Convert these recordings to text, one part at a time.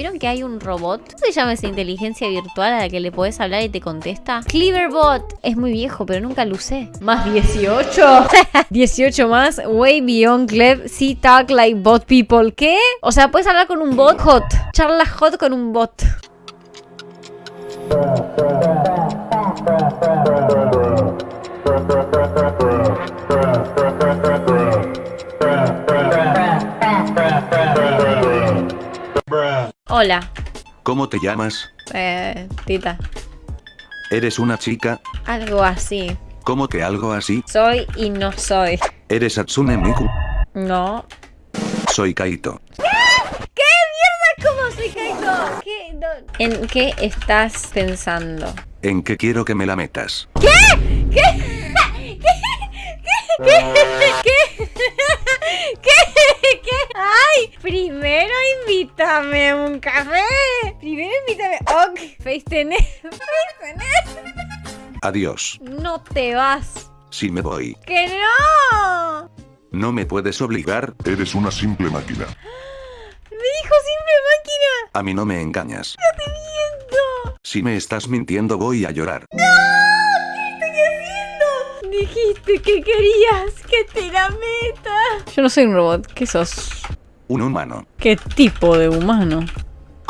¿Vieron que hay un robot? ¿Cómo se llama esa inteligencia virtual a la que le podés hablar y te contesta? Cleaverbot. Es muy viejo, pero nunca lo usé. Más 18. 18 más. Way beyond Clev. See talk like bot people. ¿Qué? O sea, puedes hablar con un bot hot. Charla hot con un bot. Hola. ¿Cómo te llamas? Eh, Tita. ¿Eres una chica? Algo así. ¿Cómo que algo así? Soy y no soy. ¿Eres Hatsune Miku? No. Soy Kaito. ¿Qué mierda? ¿Cómo soy Kaito? ¿Qué? No- ¿En qué estás pensando? ¿En qué quiero que me la metas? ¿Qué? ¿Qué? ¿Qué? ¿Qué? ¿Qué? ¿Qué? ¡Ay! Primero invítame un café. Primero invítame. Ok. Face tenés. Adiós. No te vas. Si me voy. ¡Que no! No me puedes obligar. Eres una simple máquina. Me dijo simple máquina. A mí no me engañas. No te miento. Si me estás mintiendo voy a llorar. Dijiste que querías que te la meta. Yo no soy un robot. ¿Qué sos? Un humano. ¿Qué tipo de humano?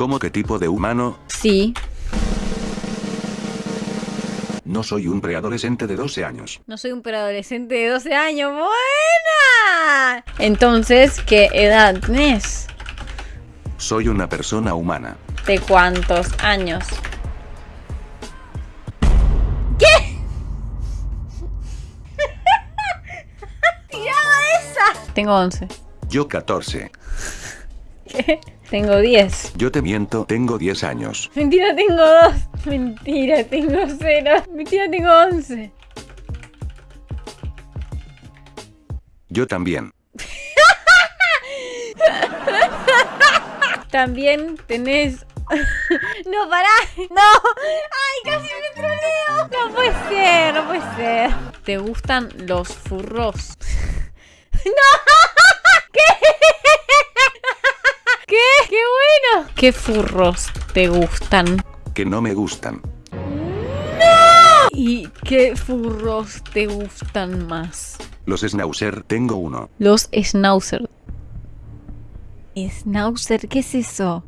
¿Cómo qué tipo de humano? Sí. No soy un preadolescente de 12 años. No soy un preadolescente de 12 años. ¡Buena! Entonces, ¿qué edad tenés? Soy una persona humana. ¿De cuántos años? ¿Qué? ¡Tiraba esa! Tengo 11. Yo 14. ¿Qué? Tengo 10. Yo te miento, tengo 10 años. Mentira, tengo 2. Mentira, tengo 0. Mentira, tengo 11. Yo también. También tenés... no, pará. No. Ay, casi me troleo. No puede ser, no puede ser. ¿Te gustan los furros? no. Bueno! ¿Qué furros te gustan? Que no me gustan. ¿Y qué furros te gustan más? Los Schnauzer tengo uno. Los Schnauzer. ¿Schnauzer? ¿Qué es eso?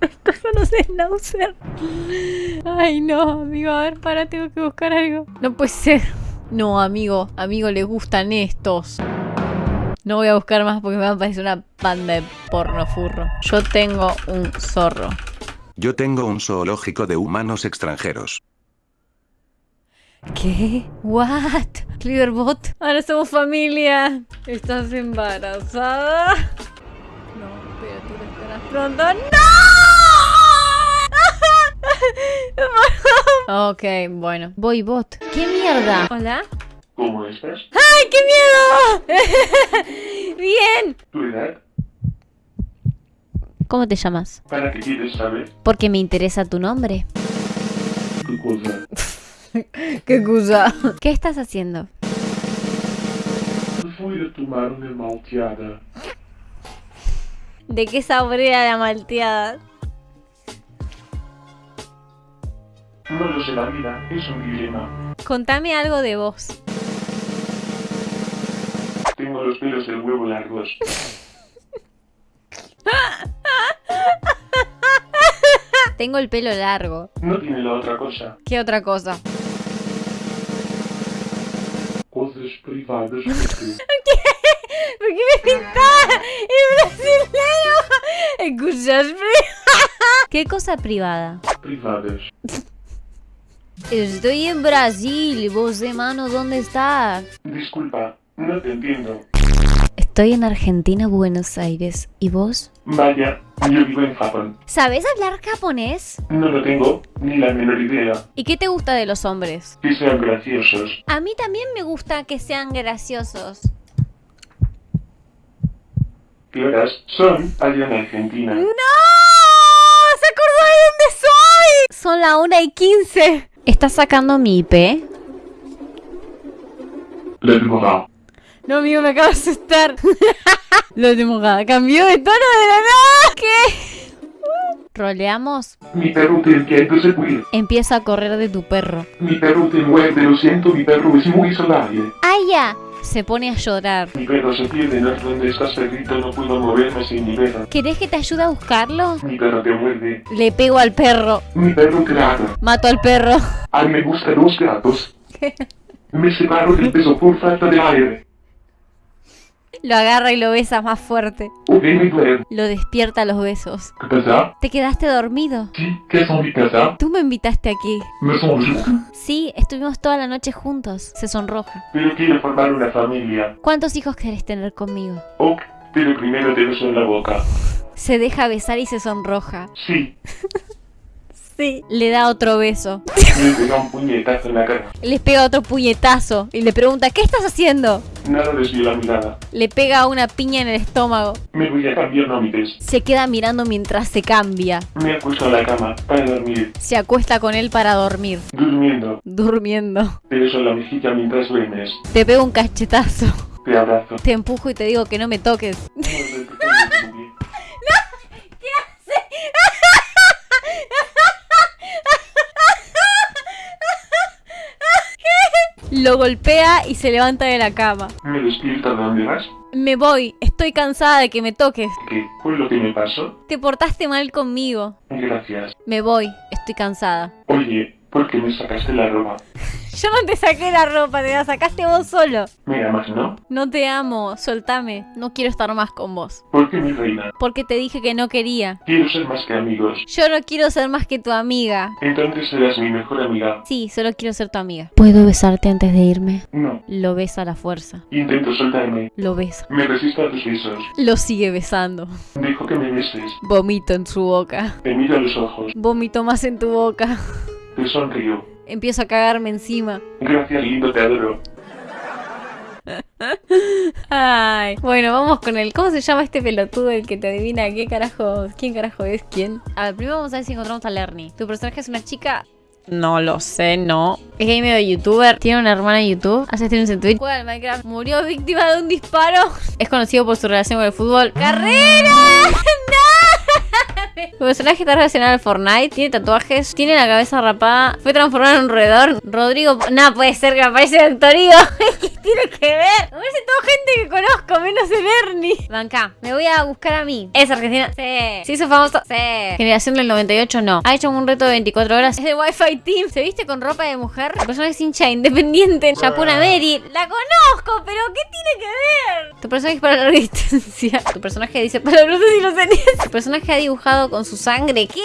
Estos son los Schnauzer. Ay, no, amigo. A ver, para, tengo que buscar algo. No puede ser. No, amigo. Amigo, le gustan estos. No voy a buscar más porque me va a parecer una banda de porno furro. Yo tengo un zorro. Yo tengo un zoológico de humanos extranjeros. ¿Qué? ¿What? Cleaverbot. Ahora somos familia. ¿Estás embarazada? No, pero tú lo esperas pronto. ¡No! ok, bueno. Voy bot. ¿Qué mierda? ¿Hola? ¿Cómo estás? ¡Ay, qué miedo! Bien. ¿Tu edad? ¿Cómo te llamas? ¿Para qué quieres saber? Porque me interesa tu nombre. ¿Qué cosa? ¿Qué cosa? ¿Qué estás haciendo? Fui a tomar una malteada. ¿De qué sabor era la malteada? No lo sé, la vida es un dilema. Contame algo de vos. Los pelos del huevo largos. Tengo el pelo largo. No tiene la otra cosa. ¿Qué otra cosa? Cosas privadas porque ¿Por qué me pintaba el brasileño? Escuchas ¿Qué cosa privada? privadas. Estoy en Brasil. ¿Vos, hermano, dónde estás? Disculpa, no te entiendo. Estoy en Argentina, Buenos Aires. ¿Y vos? Vaya, yo vivo en Japón. ¿Sabes hablar japonés? No lo tengo ni la menor idea. ¿Y qué te gusta de los hombres? Que sean graciosos. A mí también me gusta que sean graciosos. ¿Qué horas son allá en Argentina? ¡No! ¡Se acordó de dónde soy! Son la 1 y 15. ¿Estás sacando mi IP? No, amigo, me acabo de asustar. Lo de mojada. Cambió de tono de la nada. ¿Qué? ¿Roleamos? Mi perro te entiende se. Empieza a correr de tu perro. Mi perro te muerde, lo siento, mi perro es muy salvaje. ¡Ay, ya! Se pone a llorar. Mi perro se pierde, ¿no? ¿Dónde estás, perrito? No puedo moverme sin mi perro. ¿Querés que te ayude a buscarlo? Mi perro te muerde. Le pego al perro. Mi perro te ladra. Mato al perro. Ay, me gustan los gatos. Me separo del peso por falta de aire. Lo agarra y lo besa más fuerte. Lo despierta a los besos. ¿Qué pasa? ¿Te quedaste dormido? Sí, ¿qué son mi casa? Tú me invitaste aquí. Me. Sí, estuvimos toda la noche juntos. Se sonroja. Pero quiero formar una familia. ¿Cuántos hijos querés tener conmigo? Ok, pero primero te beso en la boca. Se deja besar y se sonroja. Sí, Sí. Le da otro beso. me pega un puñetazo en la cara. Les pega otro puñetazo y le pregunta, ¿qué estás haciendo? Nada desvió la mirada. Le pega una piña en el estómago. Me voy a cambiar nómites. Se queda mirando mientras se cambia. Me acuesto a la cama para dormir. Se acuesta con él para dormir. Durmiendo. Durmiendo. Te beso en la mejilla mientras duermes. Te pego un cachetazo. Te abrazo. Te empujo y te digo que no me toques. Lo golpea y se levanta de la cama. ¿Me despierta de dónde vas? Me voy, estoy cansada de que me toques. ¿Qué? ¿Fue lo que me pasó? Te portaste mal conmigo. Gracias. Me voy, estoy cansada. Oye, ¿por qué me sacaste la ropa? Yo no te saqué la ropa, te la sacaste vos solo. Me amas, ¿no? No te amo, soltame. No quiero estar más con vos. ¿Por qué mi reina? Porque te dije que no quería. Quiero ser más que amigos. Yo no quiero ser más que tu amiga. Entonces serás mi mejor amiga. Sí, solo quiero ser tu amiga. ¿Puedo besarte antes de irme? No. Lo besa a la fuerza. Intento soltarme. Lo besa. Me resisto a tus besos. Lo sigue besando. Dejo que me beses. Vomito en su boca. Te miro a los ojos. Vomito más en tu boca. Te sonrío. Empiezo a cagarme encima. Gracias, lindo, te adoro. Ay. Bueno, vamos con el. ¿Cómo se llama este pelotudo el que te adivina qué carajo? ¿Quién carajo es quién? A ver, primero vamos a ver si encontramos a Lerny. Tu personaje es una chica. No lo sé, no. Es gamer de youtuber. Tiene una hermana en YouTube. Hace streams en Twitch. Juega al Minecraft. Murió víctima de un disparo. Es conocido por su relación con el fútbol. ¡Carrera! ¡No! Tu personaje está relacionado al Fortnite. Tiene tatuajes. Tiene la cabeza rapada. Fue transformado en un roedor. Rodrigo. No puede ser que aparece Doctorío. ¿Qué tiene que ver? Me parece toda gente que conozco, menos el Ernie. Banca. Me voy a buscar a mí. ¿Es argentina? Sí. ¿Se hizo famoso? Sí. Generación del 98, no. Ha hecho un reto de 24 horas. Es de Wi-Fi Team. ¿Se viste con ropa de mujer? Tu personaje es hincha independiente en Yapuna Mary. La conozco, pero ¿qué tiene que ver? Tu personaje es para larga distancia. Tu personaje dice palabras y los tenías. Tu personaje ha dibujado con su sangre. ¿Qué?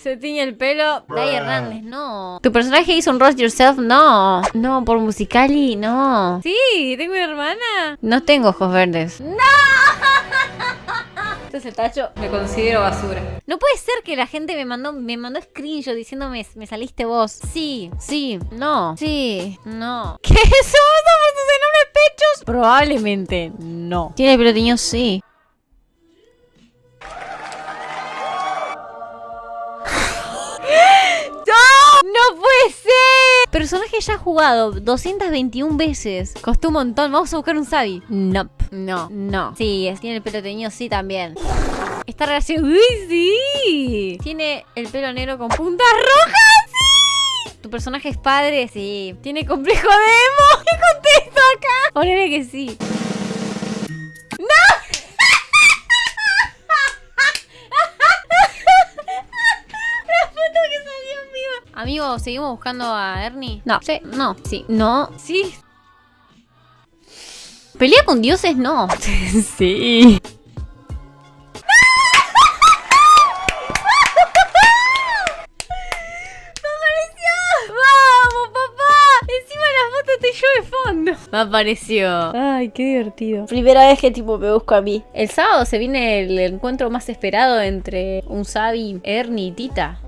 Se tiñe el pelo. Dai Hernández, no. Tu personaje hizo un roast yourself, no. No, por musicali, no. Sí, tengo una hermana. No tengo ojos verdes. ¡No! Este es el tacho, me considero basura. No puede ser que la gente me mandó, me mandó screenshot diciéndome, me saliste vos. Sí, sí, no, sí, no. ¿Qué? ¿Somos por tus enormes pechos? Probablemente no. ¿Tiene pelo teñido? Sí. Personaje ya jugado 221 veces. Costó un montón. Vamos a buscar un Sabi. No. No. No. Sí, es- tiene el pelo teñido. Sí, también. Está relación. ¡Uy, sí! Tiene el pelo negro con puntas rojas. ¡Sí! ¿Tu personaje es padre? Sí. ¿Tiene complejo de emo? ¿Qué contesto acá? Ponele que sí. ¿Seguimos buscando a Ernie? No. Sí. No. Sí. No. Sí. ¿Pelea con dioses? No. sí. ¡Me apareció! ¡Vamos, papá! Encima de la foto estoy yo de fondo. Me apareció. Ay, qué divertido. Primera vez que tipo me busco a mí. El sábado se viene el encuentro más esperado entre un Sabi, Ernie y Tita.